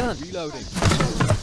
gun. Reloading.